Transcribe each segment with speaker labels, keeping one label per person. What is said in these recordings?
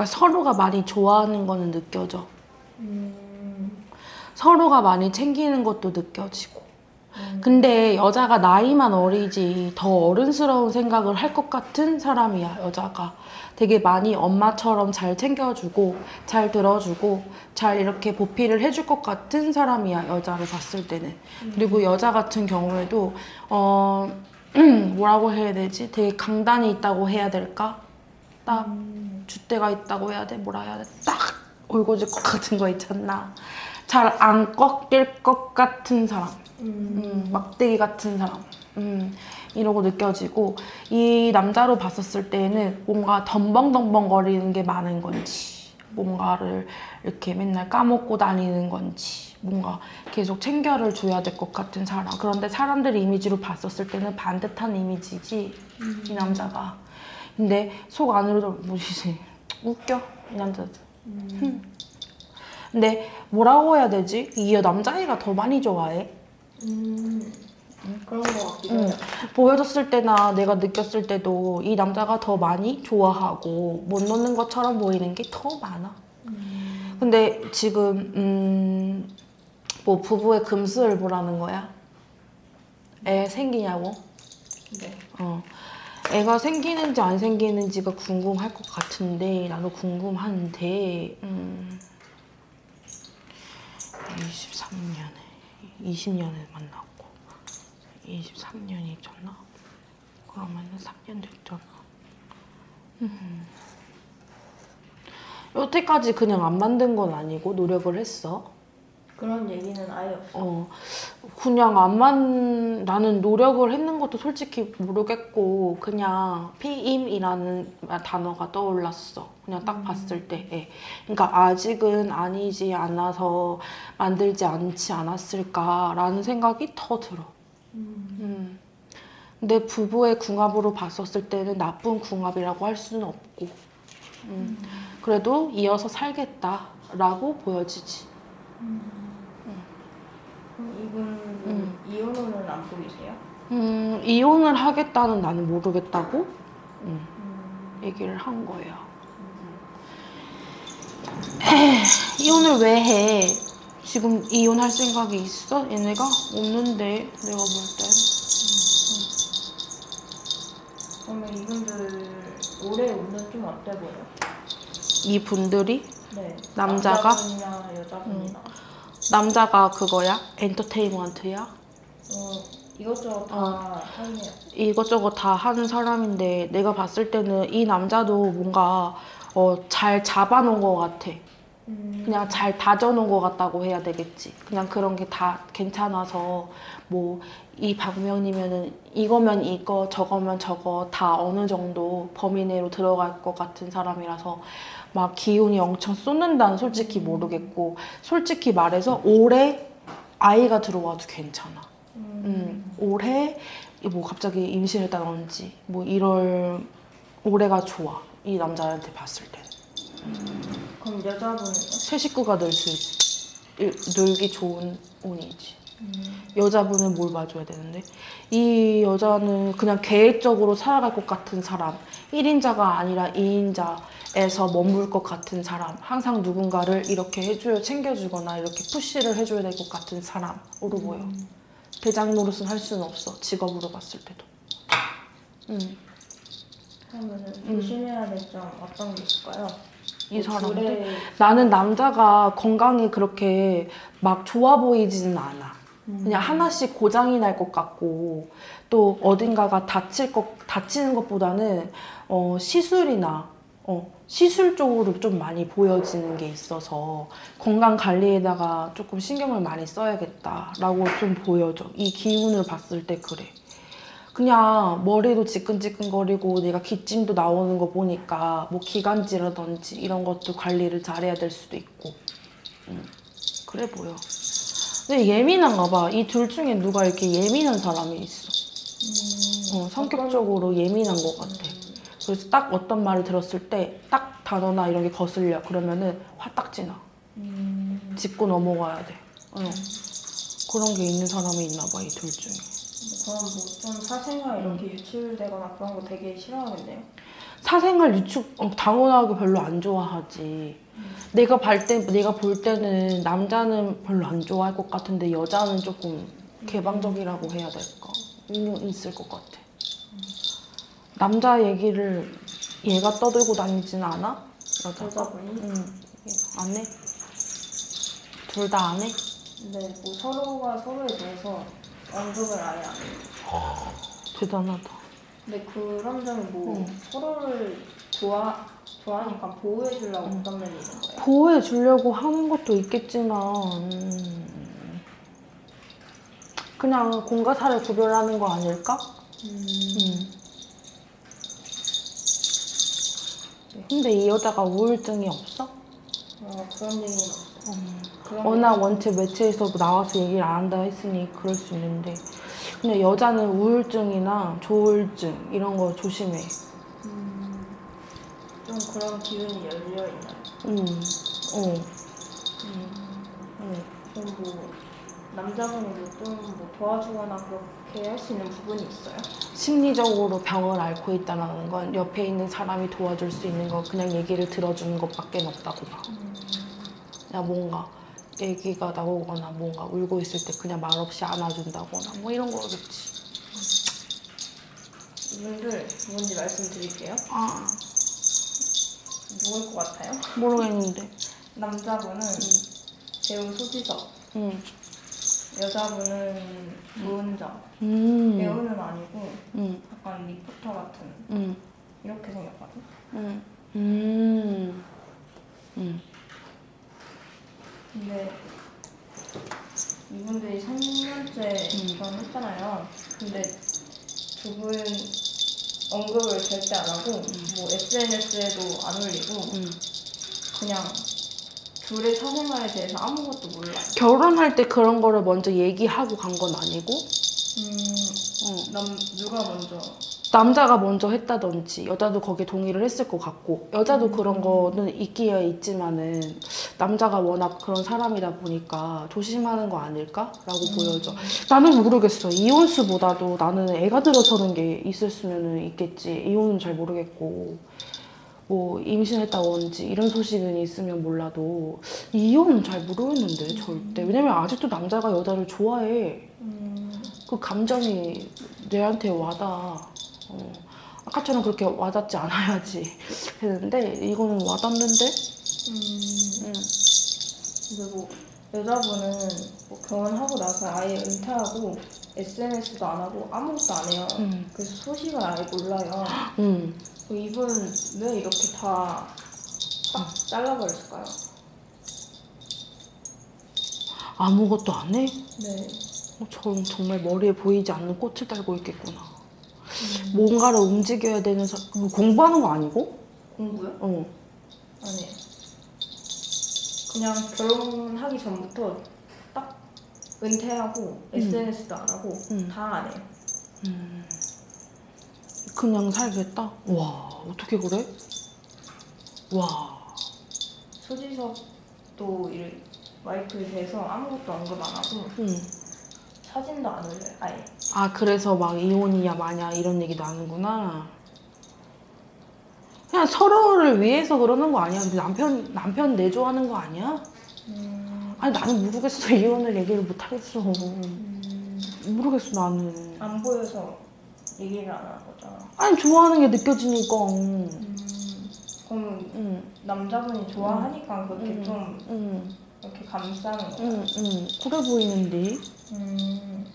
Speaker 1: 그러니까 서로가 많이 좋아하는 거는 느껴져.
Speaker 2: 음.
Speaker 1: 서로가 많이 챙기는 것도 느껴지고.
Speaker 2: 음.
Speaker 1: 근데 여자가 나이만 어리지 더 어른스러운 생각을 할 것 같은 사람이야, 여자가. 되게 많이 엄마처럼 잘 챙겨주고, 잘 들어주고, 잘 이렇게 보필을 해줄 것 같은 사람이야, 여자를 봤을 때는. 그리고 여자 같은 경우에도, 어, 뭐라고 해야 되지? 되게 강단이 있다고 해야 될까? 딱
Speaker 2: 음.
Speaker 1: 줏대가 있다고 해야 돼? 뭐라 해야 돼? 딱 올고질 것 같은 거 있잖아. 잘 안 꺾일 것 같은 사람.
Speaker 2: 음.
Speaker 1: 음, 막대기 같은 사람. 음, 이러고 느껴지고 이 남자로 봤었을 때는 뭔가 덤벙덤벙거리는 게 많은 건지 뭔가를 이렇게 맨날 까먹고 다니는 건지 뭔가 계속 챙겨를 줘야 될 것 같은 사람 그런데 사람들 이미지로 봤었을 때는 반듯한 이미지지 이 남자가 근데 속 안으로도 뭐지 웃겨 이 남자도
Speaker 2: 음.
Speaker 1: 근데 뭐라고 해야 되지? 이 남자애가 더 많이 좋아해
Speaker 2: 음. 그런 거 같기도
Speaker 1: 응. 보여줬을 때나 내가 느꼈을 때도 이 남자가 더 많이 좋아하고 못 놓는 것처럼 보이는 게 더 많아.
Speaker 2: 음.
Speaker 1: 근데 지금 음, 뭐 부부의 금슬 보라는 거야? 애 생기냐고?
Speaker 2: 네.
Speaker 1: 어. 애가 생기는지 안 생기는지가 궁금할 것 같은데 나도 궁금한데. 음, 23년에 20년에 만났고 23년이 잖아. 그러면은 3년 됐잖아. 음. 여태까지 그냥 안 만든 건 아니고 노력을 했어
Speaker 2: 그런 얘기는 아예 없어.
Speaker 1: 어, 그냥 안만 나는 노력을 했는 것도 솔직히 모르겠고 그냥 피임이라는 단어가 떠올랐어. 그냥 딱
Speaker 2: 음.
Speaker 1: 봤을 때. 예. 그러니까 아직은 아니지 않아서 만들지 않지 않았을까라는 생각이 더 들어.
Speaker 2: 음.
Speaker 1: 음. 근데 부부의 궁합으로 봤었을 때는 나쁜 궁합이라고 할 수는 없고 음. 그래도 이어서 살겠다라고 보여지지.
Speaker 2: 이분은
Speaker 1: 음.
Speaker 2: 이혼호는 안 보이세요?
Speaker 1: 음, 이혼을 하겠다는 나는 모르겠다고 음,
Speaker 2: 음.
Speaker 1: 얘기를 한 거예요. 에이, 이혼을 왜 해? 지금 이혼할 생각이 있어? 얘네가? 없는데 내가 볼 땐.
Speaker 2: 그러면 이분들 올해 운은 좀 어때 보여?
Speaker 1: 이 분들이
Speaker 2: 네.
Speaker 1: 남자가?
Speaker 2: 남자분이나 여자분이나.
Speaker 1: 남자가 그거야? 엔터테인먼트야?
Speaker 2: 어, 이것저것 다 하네요.
Speaker 1: 이것저것 다 하는 사람인데 내가 봤을 때는 이 남자도 뭔가 어, 잘 잡아놓은 것 같아.
Speaker 2: 음.
Speaker 1: 그냥 잘 다져놓은 것 같다고 해야 되겠지. 그냥 그런 게 다 괜찮아서 뭐이 박명이면은 이거면 이거 저거면 저거 다 어느 정도 범위 내로 들어갈 것 같은 사람이라서 막 기운이 엄청 쏟는다는 솔직히 모르겠고 솔직히 말해서 올해 아이가 들어와도 괜찮아.
Speaker 2: 음.
Speaker 1: 음, 올해 뭐 갑자기 임신했다든지 뭐 이럴 올해가 좋아. 이 남자한테 봤을 때.
Speaker 2: 그럼 여자분은요?
Speaker 1: 새 식구가 늘 수 있, 늘기 좋은 운이지.
Speaker 2: 음.
Speaker 1: 여자분은 뭘 봐줘야 되는데 이 여자는 그냥 계획적으로 살아갈 것 같은 사람 1인자가 아니라 2인자에서 머물 것 같은 사람 항상 누군가를 이렇게 해줘야 챙겨주거나 이렇게 푸시를 해줘야 될 것 같은 사람으로 보여 대장 노릇은 할 수는 없어 직업으로 봤을 때도 음,
Speaker 2: 그러면은
Speaker 1: 음.
Speaker 2: 조심해야 될 점 어떤 게 있을까요? 이뭐
Speaker 1: 사람들?
Speaker 2: 둘의
Speaker 1: 나는 남자가 건강이 그렇게 막 좋아 보이지는 않아.
Speaker 2: 음.
Speaker 1: 그냥 하나씩 고장이 날 것 같고 또 어딘가가 다칠 것 다치는 것보다는 어, 시술이나 어, 시술 쪽으로 좀 많이 보여지는 게 있어서 건강 관리에다가 조금 신경을 많이 써야겠다라고 좀 보여져. 이 기운을 봤을 때 그래 그냥 머리도 지끈지끈거리고 내가 기침도 나오는 거 보니까 뭐 기관지라든지 이런 것도 관리를 잘해야 될 수도 있고 음, 그래 보여 근데 예민한가 봐. 이 둘 중에 누가 이렇게 예민한 사람이 있어.
Speaker 2: 음.
Speaker 1: 어, 성격적으로 예민한 것 같아. 그래서 딱 어떤 말을 들었을 때 딱 단어나 이런 게 거슬려. 그러면은 화딱지 나.
Speaker 2: 음.
Speaker 1: 짚고 넘어가야 돼. 어. 그런 게 있는 사람이 있나 봐, 이 둘 중에.
Speaker 2: 그럼 뭐좀 사생활 이렇게 유출되거나 그런 거 되게 싫어하겠네요.
Speaker 1: 사생활 유축 어, 당연하게 별로 안 좋아하지. 내가 볼 때, 내가 볼 때는 남자는 별로 안 좋아할 것 같은데 여자는 조금 개방적이라고 해야 될까? 음, 있을 것 같아. 남자 얘기를 얘가 떠들고 다니지는 않아? 여자가? 응. 안 해? 둘 다 안 해?
Speaker 2: 근데 뭐 서로가 서로에 대해서 언급을 아예 안 해요.
Speaker 1: 대단하다.
Speaker 2: 근데 그런 점이 뭐
Speaker 1: 응.
Speaker 2: 서로를 좋아 좋아하니까 보호해 주려고 그런 면이 있는 거예요.
Speaker 1: 보호해 주려고 하는 것도 있겠지만 음, 그냥 공과 사를 구별하는 거 아닐까? 음. 근데 이 여자가 우울증이 없어?
Speaker 2: 어, 그런 얘기는 없어요.
Speaker 1: 음. 워낙 원체 매체에서 나와서 얘기를 안 한다 했으니 그럴 수 있는데 근데 여자는 우울증이나 조울증 이런 거 조심해.
Speaker 2: 음, 좀 그런 기운이 열려 있나요?
Speaker 1: 음, 어,
Speaker 2: 음,
Speaker 1: 어.
Speaker 2: 좀뭐 남자분이 좀뭐 도와주거나 그렇게 할 수 있는 부분이 있어요?
Speaker 1: 심리적으로 병을 앓고 있다는 건 옆에 있는 사람이 도와줄 수 있는 거 그냥 얘기를 들어주는 것밖에 없다고 봐. 야 뭔가 얘기가 나오거나 뭔가 울고 있을 때 그냥 말없이 안아준다거나 뭐 이런 거겠지.
Speaker 2: 이분들 누군지 말씀드릴게요.
Speaker 1: 아
Speaker 2: 누굴 것 같아요?
Speaker 1: 모르겠는데.
Speaker 2: 남자분은 배우 소지섭,
Speaker 1: 응.
Speaker 2: 여자분은 노은정.
Speaker 1: 음.
Speaker 2: 배우는 아니고
Speaker 1: 응.
Speaker 2: 약간 리포터 같은
Speaker 1: 응.
Speaker 2: 이렇게 생겼거든.
Speaker 1: 응. 음. 응.
Speaker 2: 근데 이분들이 3년째
Speaker 1: 음.
Speaker 2: 결혼했잖아요. 근데 두 분 언급을 절대 안 하고 뭐 SNS에도 안 올리고
Speaker 1: 응.
Speaker 2: 그냥 둘의 사생활에 대해서 아무것도 몰라요.
Speaker 1: 결혼할 때 그런 거를 먼저 얘기하고 간 건 아니고
Speaker 2: 음,
Speaker 1: 어.
Speaker 2: 남 누가 먼저
Speaker 1: 남자가 먼저 했다든지 여자도 거기에 동의를 했을 것 같고 여자도 그런 거는 있기야 있지만은 남자가 워낙 그런 사람이다 보니까 조심하는 거 아닐까라고 보여져. 나는 모르겠어. 이혼수보다도 나는 애가 들어서는 게 있을 수는 있겠지. 이혼은 잘 모르겠고 뭐 임신했다든지 이런 소식은 있으면 몰라도 이혼은 잘 모르겠는데 절대. 왜냐면 아직도 남자가 여자를 좋아해.
Speaker 2: 음,
Speaker 1: 그 감정이 내한테 와닿아. 어. 아까처럼 그렇게 와닿지 않아야지 했는데 이거는 와닿는데?
Speaker 2: 음,
Speaker 1: 응.
Speaker 2: 근데 뭐 여자분은 뭐 결혼하고 나서 아예 은퇴하고 SNS도 안 하고 아무것도 안 해요.
Speaker 1: 응.
Speaker 2: 그래서 소식을 아예 몰라요.
Speaker 1: 응.
Speaker 2: 그 이분 왜 이렇게 다 딱 잘라버렸을까요?
Speaker 1: 아무것도 안 해?
Speaker 2: 네.
Speaker 1: 어, 저 정말 머리에 보이지 않는 꽃을 달고 있겠구나.
Speaker 2: 음,
Speaker 1: 뭔가를 움직여야 되는 사... 뭐 공부하는 거 아니고?
Speaker 2: 공부요?
Speaker 1: 어.
Speaker 2: 그냥 결혼하기 전부터 딱 은퇴하고 SNS도 안 하고
Speaker 1: 음.
Speaker 2: 다안 해요.
Speaker 1: 음. 그냥 살겠다? 와 어떻게 그래? 와.
Speaker 2: 소지섭도 이 와이프에 대해서 아무것도 언급 안 하고
Speaker 1: 응.
Speaker 2: 사진도 안 올려요. 아예.
Speaker 1: 아 그래서 막 이혼이야 마냐 이런 얘기도 하는구나. 그냥 서로를 위해서 그러는 거 아니야? 남편 남편 내조하는 거 아니야?
Speaker 2: 음,
Speaker 1: 아니 나는 모르겠어 이혼을 얘기를 못 하겠어.
Speaker 2: 음,
Speaker 1: 모르겠어 나는.
Speaker 2: 안 보여서 얘기를 안 하는 거잖아.
Speaker 1: 아니 좋아하는 게 느껴지니까.
Speaker 2: 음, 그럼
Speaker 1: 응,
Speaker 2: 남자분이 좋아하니까 그렇게
Speaker 1: 음.
Speaker 2: 좀
Speaker 1: 응,
Speaker 2: 이렇게 감싸는 거야.
Speaker 1: 응, 응. 그래 보이는데.
Speaker 2: 음,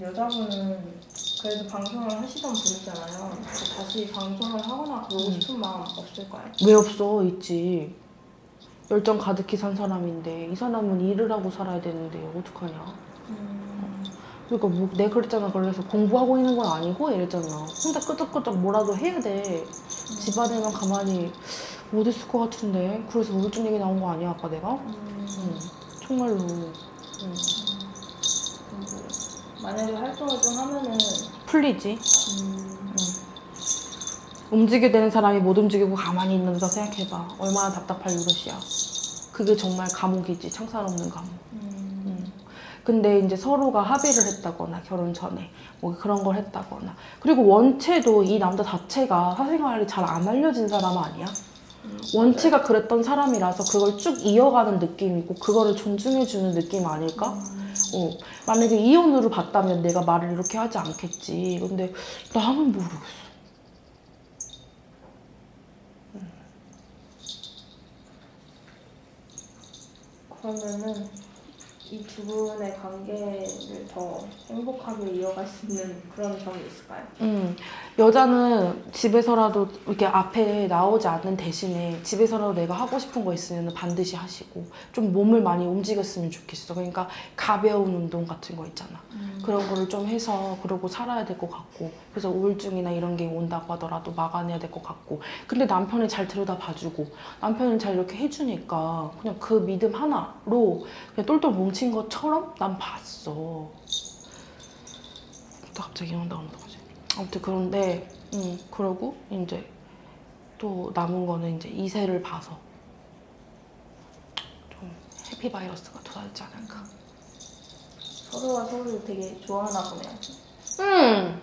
Speaker 2: 여자분은 그래도 방송을 하시던 분이잖아요. 다시 방송을 하거나 그러고
Speaker 1: 음.
Speaker 2: 싶은 마음 없을까요?
Speaker 1: 왜 없어? 있지. 열정 가득히 산 사람인데 이 사람은 일을 하고 살아야 되는데 어떡하냐?
Speaker 2: 음,
Speaker 1: 그러니까 뭐, 내 그랬잖아. 그래서 공부하고 있는 건 아니고 이랬잖아. 혼자 끄적끄적 뭐라도 해야 돼. 집안에만 가만히 못 있을 것 같은데. 그래서 우울증 얘기 나온 거 아니야, 아까 내가?
Speaker 2: 음,
Speaker 1: 응. 정말로. 응.
Speaker 2: 뭐, 만약에 활동을 좀 하면은
Speaker 1: 풀리지.
Speaker 2: 음,
Speaker 1: 움직여야 되는 사람이 못 움직이고 가만히 있는다 생각해봐. 얼마나 답답할 노릇이야. 그게 정말 감옥이지. 창살 없는 감옥.
Speaker 2: 음,
Speaker 1: 응. 근데 이제 서로가 합의를 했다거나 결혼 전에 뭐 그런 걸 했다거나 그리고 원체도 이 남자 자체가 사생활이 잘 안 알려진 사람 아니야? 원체가 그랬던 사람이라서 그걸 쭉 이어가는 느낌이고 그거를 존중해주는 느낌 아닐까? 어, 만약에 이혼으로 봤다면 내가 말을 이렇게 하지 않겠지. 근데 나는 모르겠어.
Speaker 2: 그러면은 이 두 분의 관계를 더 행복하게 이어갈 수 있는 그런 점이 있을까요?
Speaker 1: 음, 여자는 집에서라도 이렇게 앞에 나오지 않는 대신에 집에서라도 내가 하고 싶은 거 있으면 반드시 하시고 좀 몸을 많이 움직였으면 좋겠어. 그러니까 가벼운 운동 같은 거 있잖아. 그런 거를 좀 해서 그러고 살아야 될 것 같고 그래서 우울증이나 이런 게 온다고 하더라도 막아내야 될 것 같고 근데 남편이 잘 들여다 봐주고 남편이 잘 이렇게 해주니까 그냥 그 믿음 하나로 그냥 똘똘 뭉친 것처럼 난 봤어 또 갑자기 이런 다 온다 그지 아무튼 그런데 음 그러고 이제 또 남은 거는 이제 이세를 봐서 좀 해피 바이러스가 돌아오지 않을까
Speaker 2: 서로가 서로를 되게 좋아하나 보네요.
Speaker 1: 음